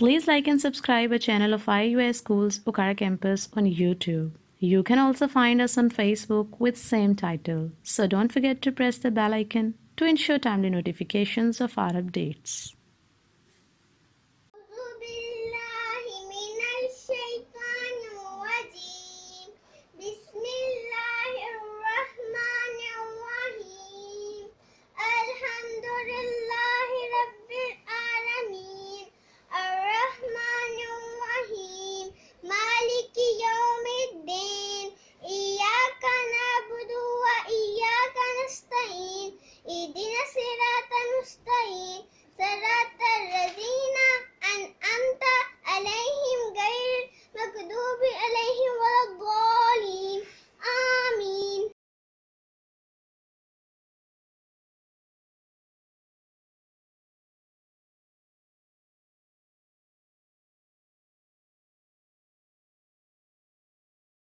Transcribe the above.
Please like and subscribe our channel of IUS Schools Okara Campus on YouTube. You can also find us on Facebook with same title. So don't forget to press the bell icon to ensure timely notifications of our updates. اهدنا الصراط المستقيم صراط الذين